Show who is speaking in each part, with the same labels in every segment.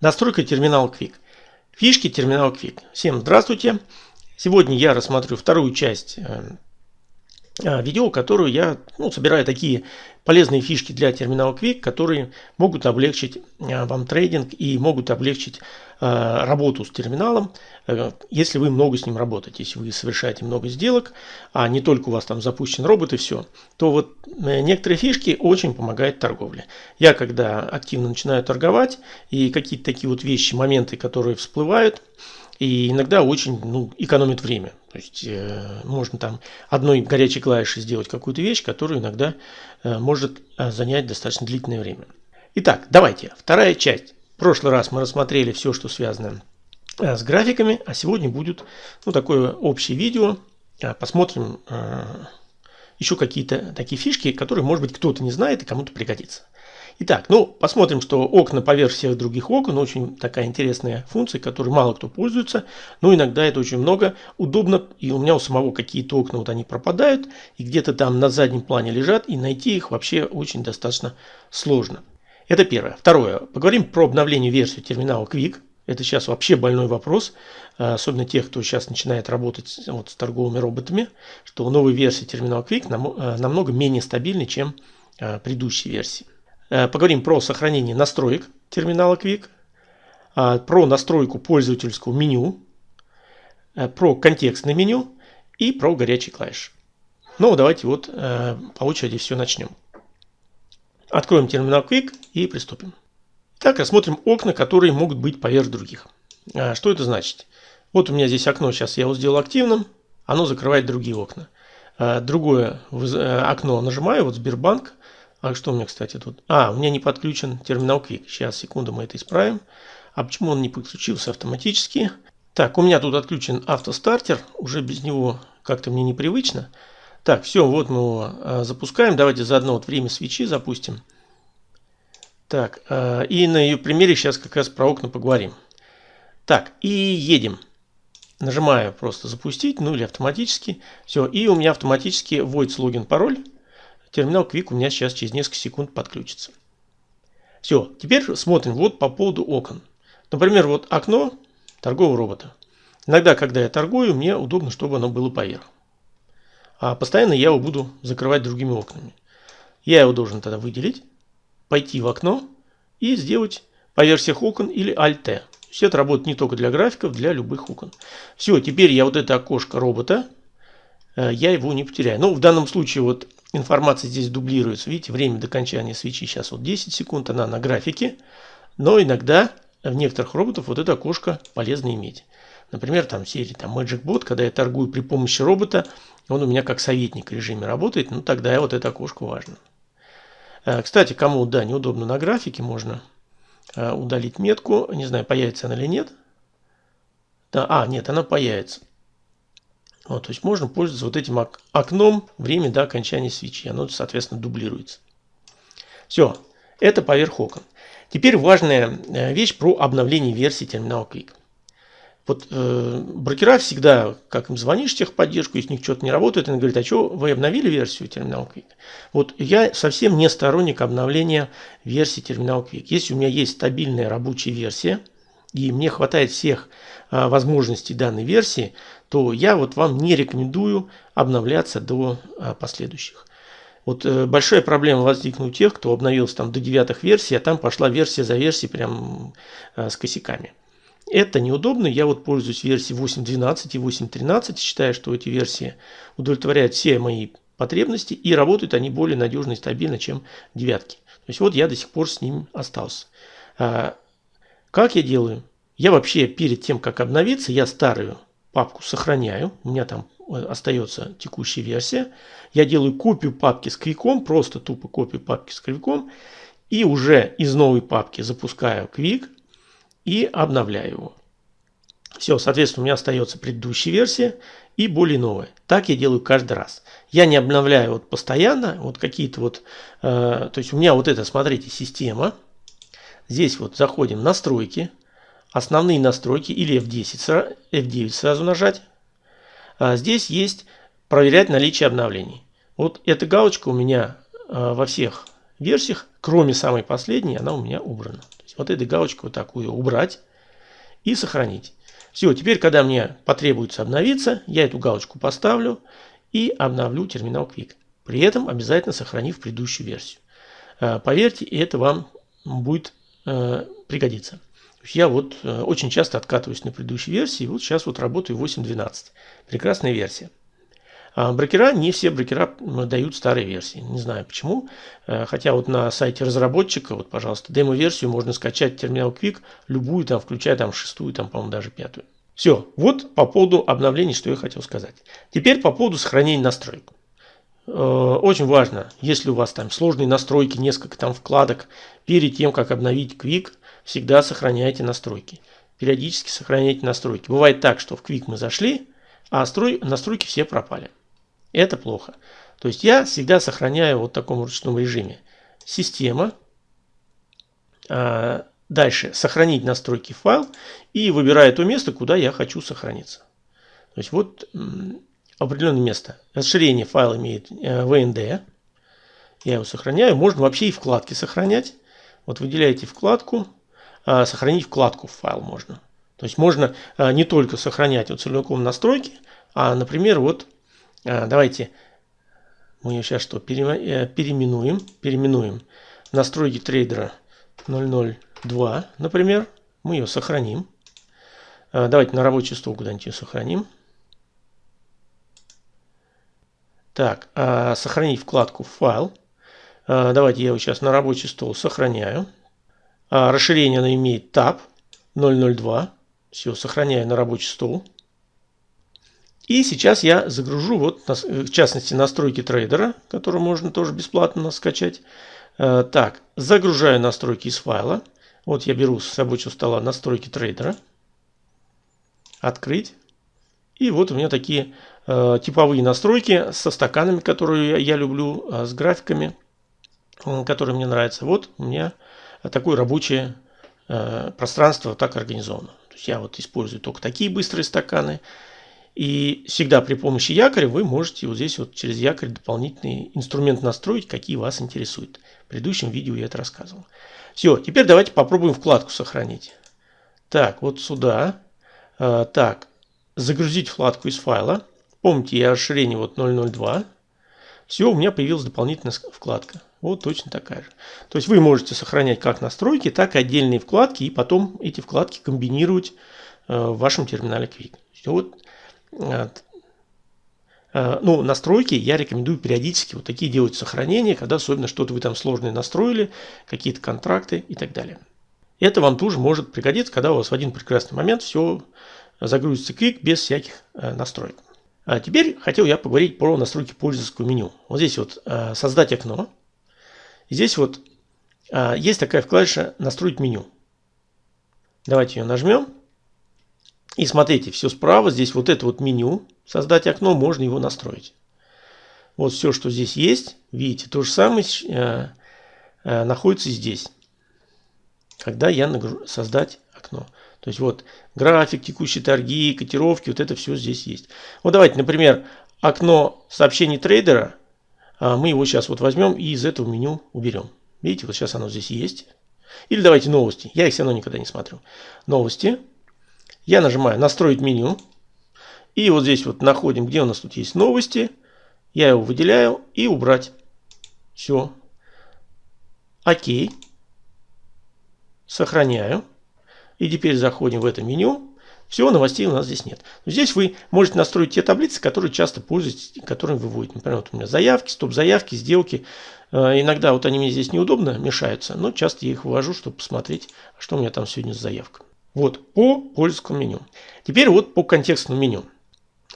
Speaker 1: Настройка терминала Quick. Фишки терминала Quick. Всем здравствуйте. Сегодня я рассмотрю вторую часть э, видео, которую я ну, собираю такие полезные фишки для терминала Quick, которые могут облегчить э, вам трейдинг и могут облегчить Э, работу с терминалом, э, если вы много с ним работаете, если вы совершаете много сделок, а не только у вас там запущен робот и все, то вот э, некоторые фишки очень помогают торговле. Я когда активно начинаю торговать и какие-то такие вот вещи, моменты, которые всплывают, и иногда очень ну, экономит время. То есть э, можно там одной горячей клавишей сделать какую-то вещь, которую иногда э, может занять достаточно длительное время. Итак, давайте, вторая часть. В прошлый раз мы рассмотрели все, что связано э, с графиками, а сегодня будет ну, такое общее видео. Э, посмотрим э, еще какие-то такие фишки, которые, может быть, кто-то не знает и кому-то пригодится. Итак, ну, посмотрим, что окна поверх всех других окон очень такая интересная функция, которой мало кто пользуется, но иногда это очень много, удобно, и у меня у самого какие-то окна вот они пропадают, и где-то там на заднем плане лежат, и найти их вообще очень достаточно сложно. Это первое. Второе. Поговорим про обновление версии терминала Quick. Это сейчас вообще больной вопрос, э, особенно тех, кто сейчас начинает работать вот с торговыми роботами, что новая версия терминала Quick э, намного менее стабильны, чем э, предыдущие версии. Поговорим про сохранение настроек терминала Quick, про настройку пользовательского меню, про контекстное меню и про горячий клавиш. Ну, давайте вот по очереди все начнем. Откроем терминал Quick и приступим. Так, рассмотрим окна, которые могут быть поверх других. А, что это значит? Вот у меня здесь окно, сейчас я его сделал активным, оно закрывает другие окна. А, другое э, окно нажимаю, вот Сбербанк. А что у меня, кстати, тут? А, у меня не подключен терминал Quick. Сейчас, секунду, мы это исправим. А почему он не подключился автоматически? Так, у меня тут отключен автостартер, уже без него как-то мне непривычно. Так, все, вот мы его э, запускаем. Давайте заодно вот время свечи запустим. Так, э, и на ее примере сейчас как раз про окна поговорим. Так, и едем. Нажимаю просто запустить, ну или автоматически. Все, и у меня автоматически вводится логин, пароль. Терминал Quick у меня сейчас через несколько секунд подключится. Все, теперь смотрим вот по поводу окон. Например, вот окно торгового робота. Иногда, когда я торгую, мне удобно, чтобы оно было поверх а постоянно я его буду закрывать другими окнами. Я его должен тогда выделить, пойти в окно и сделать по версиях окон или Alt-T. Все это работает не только для графиков, для любых окон. Все, теперь я вот это окошко робота, э, я его не потеряю. Ну, в данном случае вот информация здесь дублируется. Видите, время до окончания свечи сейчас вот 10 секунд, она на графике. Но иногда в некоторых роботов вот это окошко полезно иметь. Например, там серии там Magic Bot, когда я торгую при помощи робота, он у меня как советник в режиме работает, ну тогда вот это окошко важно. Э, кстати, кому да, неудобно на графике, можно э, удалить метку. Не знаю, появится она или нет. Да, а, нет, она появится. Вот, то есть можно пользоваться вот этим окном время до окончания свечи. Оно, соответственно, дублируется. Все, это поверх окон. Теперь важная э, вещь про обновление версии терминала Quick. Вот э, брокера всегда, как им звонишь в техподдержку, если у них что-то не работает, они говорят, а что, вы обновили версию Terminal Quick? Вот я совсем не сторонник обновления версии Terminal Quick. Если у меня есть стабильная рабочая версия, и мне хватает всех э, возможностей данной версии, то я вот вам не рекомендую обновляться до э, последующих. Вот э, большая проблема возникла у тех, кто обновился там до девятых версий, а там пошла версия за версией прям э, с косяками. Это неудобно. Я вот пользуюсь версией 8.12 и 8.13. Считаю, что эти версии удовлетворяют все мои потребности и работают они более надежно и стабильно, чем девятки. То есть вот я до сих пор с ним остался. Как я делаю? Я вообще перед тем, как обновиться, я старую папку сохраняю. У меня там э, остается текущая версия. Я делаю копию папки с квиком, просто тупо копию папки с квиком. И уже из новой папки запускаю квик и обновляю его. Все, соответственно, у меня остается предыдущая версия и более новая. Так я делаю каждый раз. Я не обновляю вот постоянно, вот какие-то вот, э, то есть у меня вот это, смотрите, система. Здесь вот заходим настройки, основные настройки или F10, F9 сразу нажать. А здесь есть проверять наличие обновлений. Вот эта галочка у меня э, во всех версиях, кроме самой последней, она у меня убрана вот этой галочкой вот такую убрать и сохранить. Все, теперь, когда мне потребуется обновиться, я эту галочку поставлю и обновлю терминал Quick. При этом обязательно сохранив предыдущую версию. Э, поверьте, это вам будет э, пригодиться. Я вот э, очень часто откатываюсь на предыдущей версии, вот сейчас вот работаю 8.12. Прекрасная версия. А брокера, не все брокера дают старые версии. Не знаю почему. Э, хотя вот на сайте разработчика, вот, пожалуйста, демо-версию можно скачать терминал Quick, любую, там, включая там шестую, там, по-моему, даже пятую. Все, вот по поводу обновлений, что я хотел сказать. Теперь по поводу сохранения настроек. Э, очень важно, если у вас там сложные настройки, несколько там вкладок, перед тем, как обновить Quick, всегда сохраняйте настройки. Периодически сохраняйте настройки. Бывает так, что в Quick мы зашли, а настройки все пропали. Это плохо. То есть я всегда сохраняю вот в таком ручном режиме. Система. А, дальше сохранить настройки файл и выбираю то место, куда я хочу сохраниться. То есть вот определенное место. Расширение файла имеет э, VND. Я его сохраняю. Можно вообще и вкладки сохранять. Вот выделяете вкладку. А, сохранить вкладку в файл можно. То есть можно а, не только сохранять вот целиком настройки, а, например, вот а, давайте мы ее сейчас что, э, переименуем, переименуем настройки трейдера 002, например, мы ее сохраним. Давайте на рабочий стол куда-нибудь ее сохраним. Так, а, сохранить вкладку файл. Давайте я его сейчас на рабочий стол сохраняю. Расширение она имеет tab 002. Все, сохраняю на рабочий стол. И сейчас я загружу, вот, в частности, настройки трейдера, которые можно тоже бесплатно скачать. Э, так, загружаю настройки из файла. Вот я беру с рабочего стола настройки трейдера. Открыть. И вот у меня такие э, типовые настройки со стаканами, которые я, люблю, э, с графиками, э, которые мне нравятся. Вот у меня такое рабочее э, пространство так организовано. То есть я вот использую только такие быстрые стаканы. И всегда при помощи якоря вы можете вот здесь вот через якорь дополнительный инструмент настроить, какие вас интересуют. В предыдущем видео я это рассказывал. Все, теперь давайте попробуем вкладку сохранить. Так, вот сюда. А, так, загрузить вкладку из файла. Помните, я расширение вот 002. Все, у меня появилась дополнительная вкладка. Вот точно такая же. То есть вы можете сохранять как настройки, так и отдельные вкладки, и потом эти вкладки комбинировать э, в вашем терминале Quick. Вот Э, ну, настройки я рекомендую периодически вот такие делать сохранения, когда особенно что-то вы там сложное настроили, какие-то контракты и так далее. Это вам тоже может пригодиться, когда у вас в один прекрасный момент все загрузится Quick без всяких э, настроек. А теперь хотел я поговорить про настройки пользовательского меню. Вот здесь вот э, создать окно. Здесь вот есть такая вкладыша настроить меню. Давайте ее нажмем. И смотрите, все справа, здесь вот это вот меню, создать окно, можно его настроить. Вот все, что здесь есть, видите, то же самое э, э, находится здесь. Когда я нагружу, создать окно. То есть вот график, текущие торги, котировки, вот это все здесь есть. Вот давайте, например, окно сообщений трейдера, а мы его сейчас вот возьмем и из этого меню уберем. Видите, вот сейчас оно здесь есть. Или давайте новости. Я их все равно никогда не смотрю. Новости. Я нажимаю настроить меню. И вот здесь вот находим, где у нас тут есть новости. Я его выделяю и убрать. Все. Окей. Сохраняю. И теперь заходим в это меню. Все, новостей у нас здесь нет. Здесь вы можете настроить те таблицы, которые часто пользуетесь, которые выводите. Например, вот у меня заявки, стоп-заявки, сделки. Э, иногда вот они мне здесь неудобно мешаются, но часто я их вывожу, чтобы посмотреть, что у меня там сегодня с заявкой. Вот по польскому меню. Теперь вот по контекстному меню.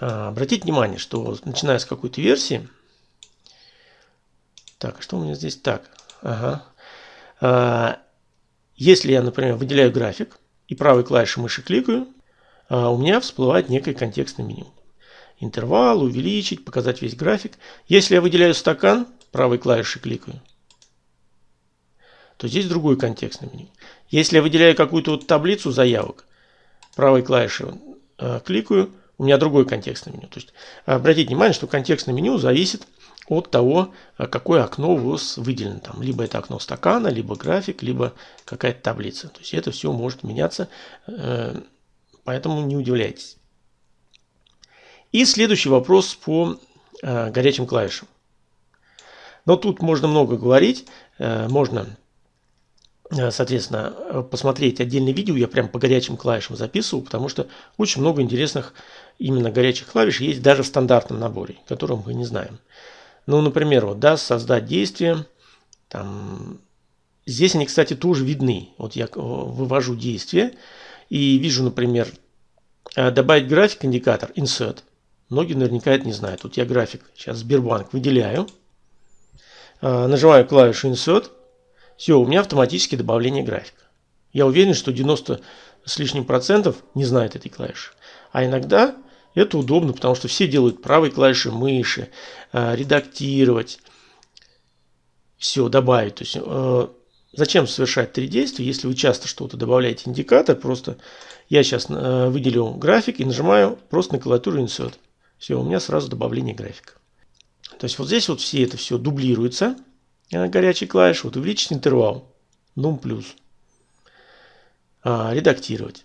Speaker 1: А, обратите внимание, что начиная с какой-то версии. Так, а что у меня здесь? Так, ага. А, если я, например, выделяю график и правой клавишей мыши кликаю, а, у меня всплывает некое контекстное меню. Интервал, увеличить, показать весь график. Если я выделяю стакан, правой клавишей кликаю, то здесь другой контекстное меню. Если я выделяю какую-то вот таблицу заявок, правой клавишей э, кликаю, у меня другой контекстное меню. То есть обратите внимание, что контекстное меню зависит от того, какое окно у вас выделено. Там, либо это окно стакана, либо график, либо какая-то таблица. То есть это все может меняться, поэтому не удивляйтесь. И следующий вопрос по горячим клавишам. Но тут можно много говорить, можно Э, соответственно, э, посмотреть отдельное видео, я прям по горячим клавишам записывал, потому что очень много интересных именно горячих клавиш есть даже в стандартном наборе, которым мы не знаем. Ну, например, вот, да, создать действие, там, здесь они, кстати, тоже видны. Вот я э, вывожу действие и вижу, например, добавить график, индикатор, insert. Многие наверняка это не знают. Вот я график сейчас Сбербанк выделяю, нажимаю клавишу insert, все, у меня автоматически добавление графика. Я уверен, что 90 с лишним процентов не знает этой клавиши. А иногда это удобно, потому что все делают правой клавишей мыши, э, редактировать, все, добавить. То есть, э, зачем совершать три действия, если вы часто что-то добавляете индикатор, просто я сейчас э, выделю график и нажимаю просто на клавиатуру Insert. Все, у меня сразу добавление графика. То есть вот здесь вот все это все дублируется горячей клавиши, вот увеличить интервал, нум плюс. А, редактировать.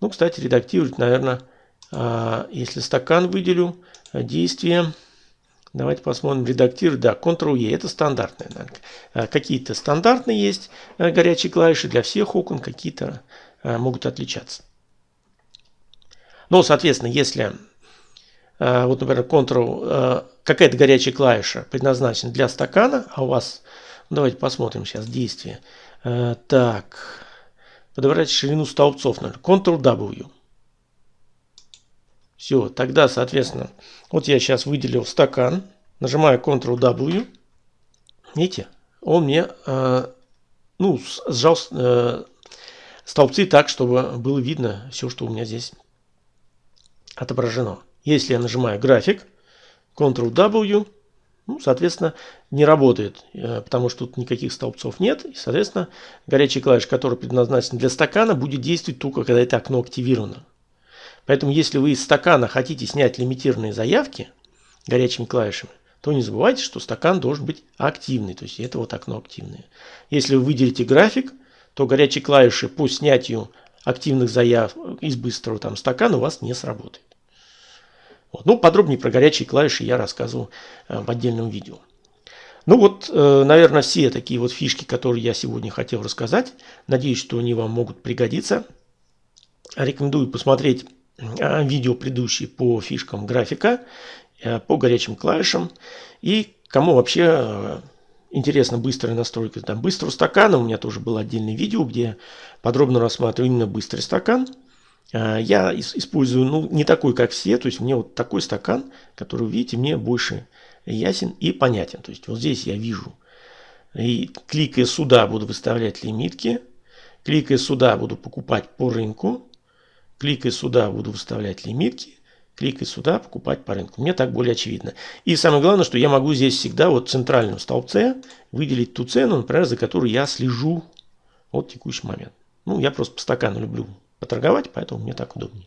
Speaker 1: Ну, кстати, редактировать, наверное, если стакан выделю, а, действие, давайте посмотрим, редактировать, да, Ctrl-E, это стандартные. А, какие-то стандартные есть а, горячие клавиши для всех окон, какие-то а, могут отличаться. Но, соответственно, если Э, вот, например, Ctrl, э, какая-то горячая клавиша предназначена для стакана, а у вас, ну, давайте посмотрим сейчас действие. Э, так, подобрать ширину столбцов, Ctrl-W. Все, тогда, соответственно, вот я сейчас выделил стакан, нажимаю Ctrl-W, видите, он мне, ну, сжал столбцы так, чтобы было видно все, что у меня здесь отображено. Если я нажимаю график, Ctrl-W, ну, соответственно, не работает, э, потому что тут никаких столбцов нет. И, соответственно, горячая клавиша, которая предназначена для стакана, будет действовать только, когда это окно активировано. Поэтому, если вы из стакана хотите снять лимитированные заявки горячими клавишами, то не забывайте, что стакан должен быть активный. То есть это вот окно активное. Если вы выделите график, то горячие клавиши по снятию активных заявок из быстрого там стакана у вас не сработает. Вот. Ну, подробнее про горячие клавиши я рассказываю э, в отдельном видео. Ну вот, э, наверное, все такие вот фишки, которые я сегодня хотел рассказать. Надеюсь, что они вам могут пригодиться. Рекомендую посмотреть видео предыдущие по фишкам графика, по горячим клавишам. И кому вообще интересна быстрая настройка там, быстрого стакана, у меня тоже было отдельное видео, где подробно рассматриваю именно быстрый стакан – а, я использую, ну, не такой, как все, то есть мне вот такой стакан, который, видите, мне больше ясен и понятен. То есть вот здесь я вижу, и кликая сюда буду выставлять лимитки, кликая сюда буду покупать по рынку, кликая сюда буду выставлять лимитки, кликая сюда покупать по рынку. Мне так более очевидно. И самое главное, что я могу здесь всегда вот в центральном столбце выделить ту цену, например, за которую я слежу вот текущий момент. Ну, я просто по стакану люблю поторговать, поэтому мне так удобнее.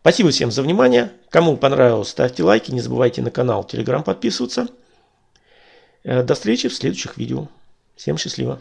Speaker 1: Спасибо всем за внимание. Кому понравилось, ставьте лайки. Не забывайте на канал Telegram подписываться. Э, до встречи в следующих видео. Всем счастливо.